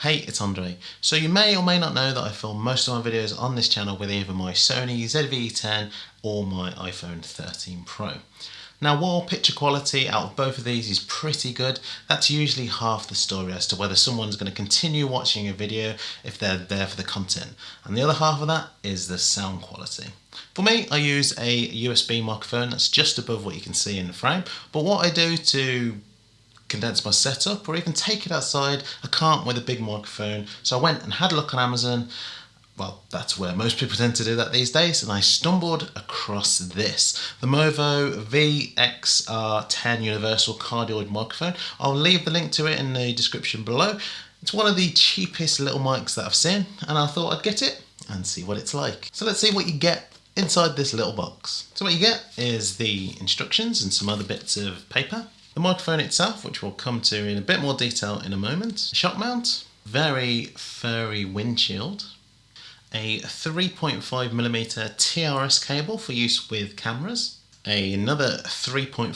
Hey, it's Andre. So you may or may not know that I film most of my videos on this channel with either my Sony ZV-E10 or my iPhone 13 Pro. Now while picture quality out of both of these is pretty good, that's usually half the story as to whether someone's going to continue watching a video if they're there for the content. And the other half of that is the sound quality. For me, I use a USB microphone that's just above what you can see in the frame, but what I do to condense my setup or even take it outside. I can't with a big microphone. So I went and had a look on Amazon. Well, that's where most people tend to do that these days. And I stumbled across this, the Movo VXR10 Universal Cardioid Microphone. I'll leave the link to it in the description below. It's one of the cheapest little mics that I've seen and I thought I'd get it and see what it's like. So let's see what you get inside this little box. So what you get is the instructions and some other bits of paper. The microphone itself, which we'll come to in a bit more detail in a moment. Shock mount, very furry windshield. A 3.5mm TRS cable for use with cameras. Another 3.5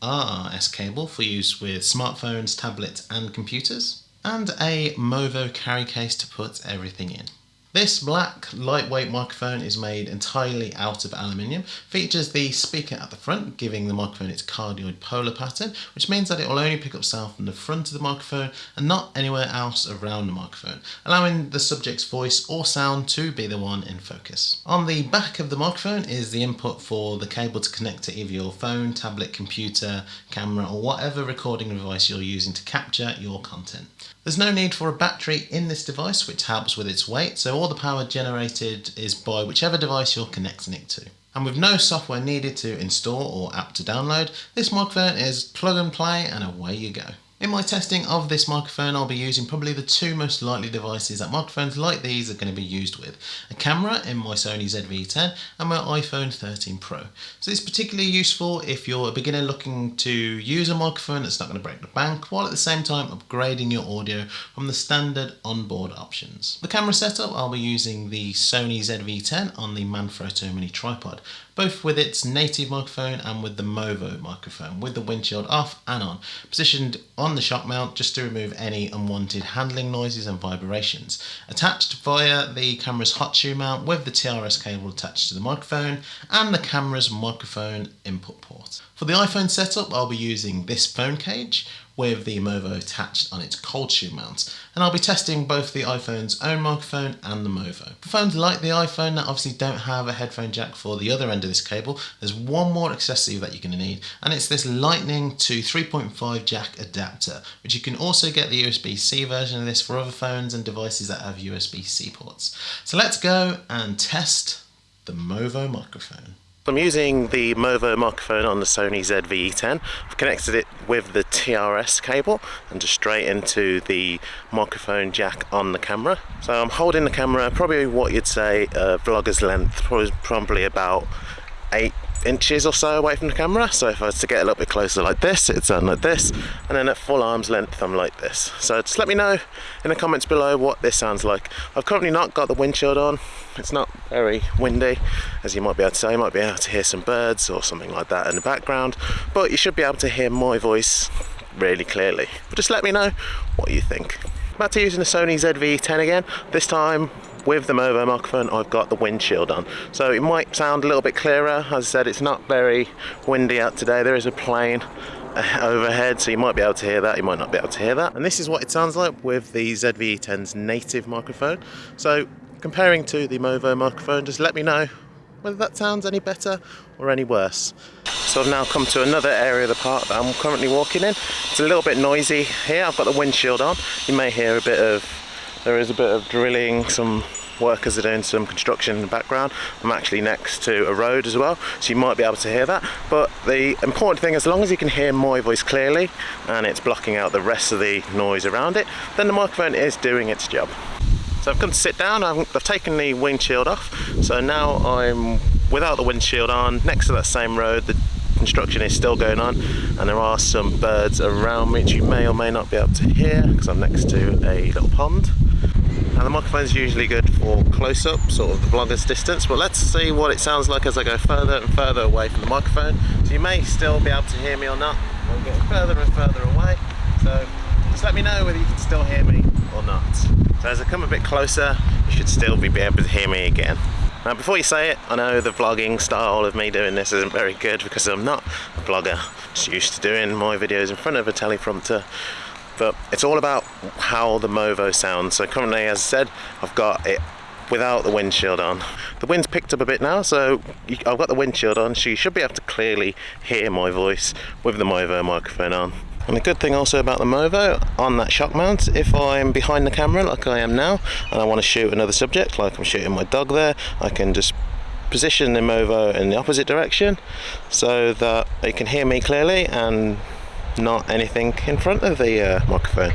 TRS cable for use with smartphones, tablets and computers. And a Movo carry case to put everything in. This black lightweight microphone is made entirely out of aluminium, features the speaker at the front giving the microphone its cardioid polar pattern which means that it will only pick up sound from the front of the microphone and not anywhere else around the microphone, allowing the subject's voice or sound to be the one in focus. On the back of the microphone is the input for the cable to connect to either your phone, tablet, computer, camera or whatever recording device you're using to capture your content. There's no need for a battery in this device which helps with its weight so all the power generated is by whichever device you're connecting it to. And with no software needed to install or app to download, this microphone is plug and play and away you go. In my testing of this microphone I'll be using probably the two most likely devices that microphones like these are going to be used with. A camera in my Sony ZV-E10 and my iPhone 13 Pro. So it's particularly useful if you're a beginner looking to use a microphone that's not going to break the bank while at the same time upgrading your audio from the standard onboard options. The camera setup I'll be using the Sony ZV-E10 on the Manfrotto Mini tripod both with its native microphone and with the Movo microphone, with the windshield off and on, positioned on the shock mount just to remove any unwanted handling noises and vibrations. Attached via the camera's hot shoe mount with the TRS cable attached to the microphone and the camera's microphone input port. For the iPhone setup I'll be using this phone cage with the Movo attached on its cold shoe mount. And I'll be testing both the iPhone's own microphone and the Movo. For phones like the iPhone that obviously don't have a headphone jack for the other end of this cable, there's one more accessory that you're going to need, and it's this Lightning to 3.5 jack adapter, which you can also get the USB-C version of this for other phones and devices that have USB-C ports. So let's go and test the Movo microphone. I'm using the Movo microphone on the Sony ZV-E10. I've connected it with the TRS cable and just straight into the microphone jack on the camera. So I'm holding the camera probably what you'd say a vlogger's length, probably about 8 inches or so away from the camera. So if I was to get a little bit closer like this it's done like this. And then at full arm's length I'm like this. So just let me know in the comments below what this sounds like. I've currently not got the windshield on. It's not very windy as you might be able to say you might be able to hear some birds or something like that in the background but you should be able to hear my voice really clearly. But just let me know what you think. Back to using the Sony ZV-E10 again. This time with the Movo microphone I've got the windshield on. So it might sound a little bit clearer. As I said it's not very windy out today. There is a plane overhead so you might be able to hear that. You might not be able to hear that. And this is what it sounds like with the ZV-E10's native microphone. So comparing to the Movo microphone just let me know whether that sounds any better or any worse. So I've now come to another area of the park that I'm currently walking in. It's a little bit noisy here, I've got the windshield on. You may hear a bit of there is a bit of drilling, some workers are doing some construction in the background. I'm actually next to a road as well, so you might be able to hear that. But the important thing, as long as you can hear my voice clearly and it's blocking out the rest of the noise around it, then the microphone is doing its job. So I've come to sit down, I've, I've taken the windshield off, so now I'm without the windshield on, next to that same road, the construction is still going on and there are some birds around me which you may or may not be able to hear because I'm next to a little pond and the microphone is usually good for close-up, sort of the vlogger's distance, but let's see what it sounds like as I go further and further away from the microphone. So you may still be able to hear me or not. I'm getting further and further away, so Just let me know whether you can still hear me or not. So as I come a bit closer, you should still be able to hear me again. Now before you say it, I know the vlogging style of me doing this isn't very good because I'm not a vlogger. Just used to doing my videos in front of a teleprompter. But it's all about how the Movo sounds. So currently, as I said, I've got it without the windshield on. The wind's picked up a bit now, so I've got the windshield on, so you should be able to clearly hear my voice with the Movo microphone on. And the good thing also about the Movo, on that shock mount, if I'm behind the camera like I am now, and I want to shoot another subject, like I'm shooting my dog there, I can just position the Movo in the opposite direction so that they can hear me clearly and not anything in front of the uh, microphone.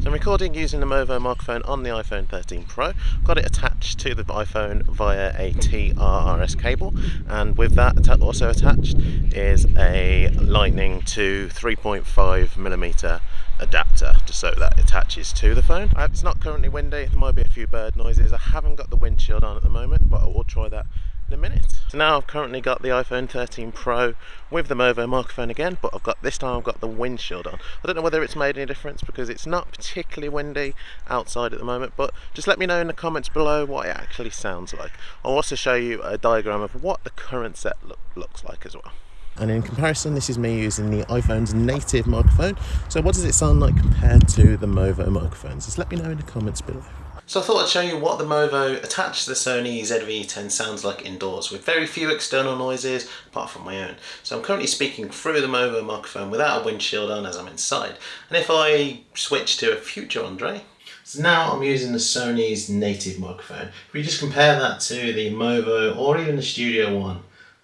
So I'm recording using the Movo microphone on the iPhone 13 Pro. Got it attached to the iPhone via a TRRS cable and with that also attached is a Lightning to 3.5 millimeter adapter just so that attaches to the phone. It's not currently windy, there might be a few bird noises. I haven't got the windshield on at the moment but I will try that in a minute. So now I've currently got the iPhone 13 Pro with the Movo microphone again, but I've got this time I've got the windshield on. I don't know whether it's made any difference because it's not particularly windy outside at the moment, but just let me know in the comments below what it actually sounds like. I'll also show you a diagram of what the current set look, looks like as well. And in comparison, this is me using the iPhone's native microphone. So what does it sound like compared to the Movo microphones? Just let me know in the comments below. So I thought I'd show you what the Movo attached to the Sony ZV-E10 sounds like indoors with very few external noises apart from my own. So I'm currently speaking through the Movo microphone without a windshield on as I'm inside. And if I switch to a future Andre, so now I'm using the Sony's native microphone. If we just compare that to the Movo or even the Studio One,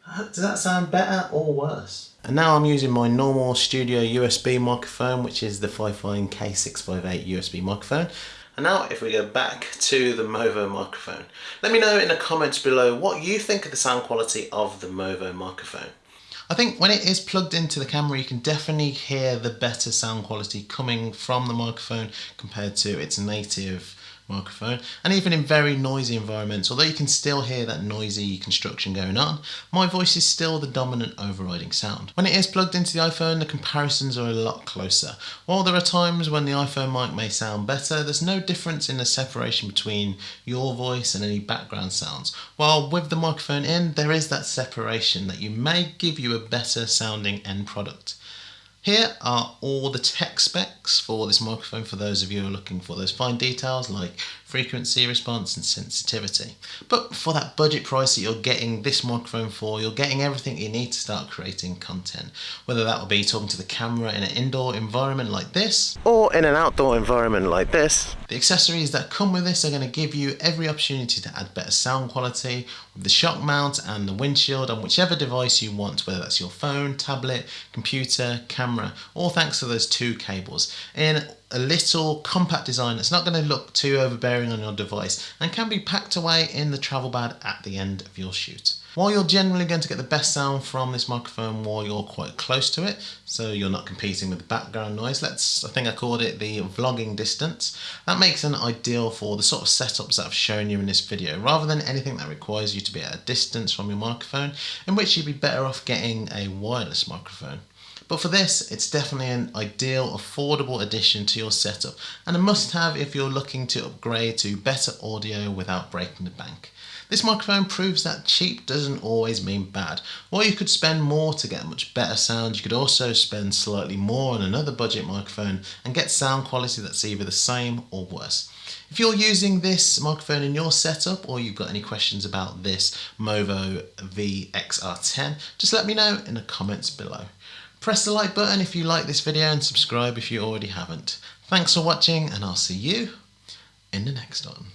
uh, does that sound better or worse? And now I'm using my normal studio USB microphone, which is the Fifine K658 USB microphone. And now if we go back to the Movo microphone, let me know in the comments below what you think of the sound quality of the Movo microphone. I think when it is plugged into the camera you can definitely hear the better sound quality coming from the microphone compared to its native microphone and even in very noisy environments although you can still hear that noisy construction going on my voice is still the dominant overriding sound. When it is plugged into the iPhone the comparisons are a lot closer. While there are times when the iPhone mic may sound better there's no difference in the separation between your voice and any background sounds while with the microphone in there is that separation that you may give you a better sounding end product. Here are all the tech specs for this microphone for those of you who are looking for those fine details like frequency response and sensitivity. But for that budget price that you're getting this microphone for, you're getting everything you need to start creating content. Whether that will be talking to the camera in an indoor environment like this, or in an outdoor environment like this. The accessories that come with this are going to give you every opportunity to add better sound quality with the shock mount and the windshield on whichever device you want, whether that's your phone, tablet, computer, camera, all thanks to those two cables. In a little compact design that's not going to look too overbearing on your device and can be packed away in the travel bag at the end of your shoot. While you're generally going to get the best sound from this microphone while you're quite close to it, so you're not competing with the background noise, let's, I think I called it the vlogging distance, that makes it ideal for the sort of setups that I've shown you in this video, rather than anything that requires you to be at a distance from your microphone, in which you'd be better off getting a wireless microphone. But for this, it's definitely an ideal, affordable addition to your setup and a must have if you're looking to upgrade to better audio without breaking the bank. This microphone proves that cheap doesn't always mean bad. While you could spend more to get much better sound, you could also spend slightly more on another budget microphone and get sound quality that's either the same or worse. If you're using this microphone in your setup or you've got any questions about this Movo VXR10, just let me know in the comments below. Press the like button if you like this video and subscribe if you already haven't. Thanks for watching and I'll see you in the next one.